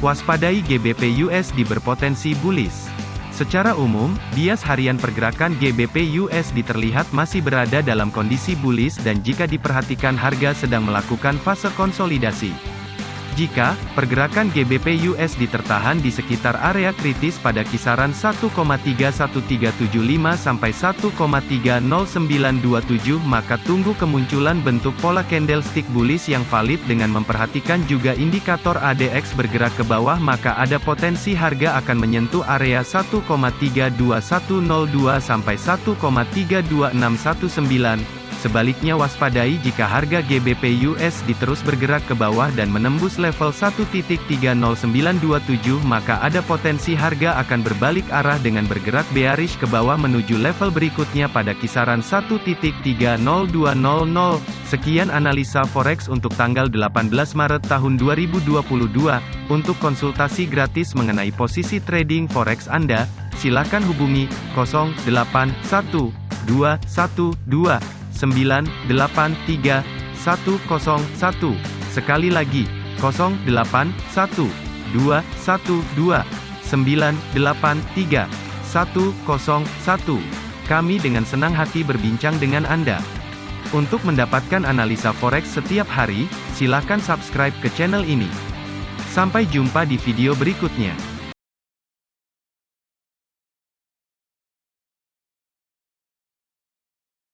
Waspadai GBP USD berpotensi bullish. Secara umum, bias harian pergerakan GBP USD terlihat masih berada dalam kondisi bullish dan jika diperhatikan harga sedang melakukan fase konsolidasi. Jika pergerakan GBP USD tertahan di sekitar area kritis pada kisaran 1,31375 sampai 1,30927 maka tunggu kemunculan bentuk pola candlestick bullish yang valid dengan memperhatikan juga indikator ADX bergerak ke bawah maka ada potensi harga akan menyentuh area 1,32102 sampai 1,32619 Sebaliknya waspadai jika harga GBP USD terus bergerak ke bawah dan menembus level 1.30927 maka ada potensi harga akan berbalik arah dengan bergerak bearish ke bawah menuju level berikutnya pada kisaran 1.30200. Sekian analisa forex untuk tanggal 18 Maret tahun 2022. Untuk konsultasi gratis mengenai posisi trading forex Anda, silakan hubungi 081212 983 101. Sekali lagi, 081 212 983 101. Kami dengan senang hati berbincang dengan Anda. Untuk mendapatkan analisa forex setiap hari, silakan subscribe ke channel ini. Sampai jumpa di video berikutnya.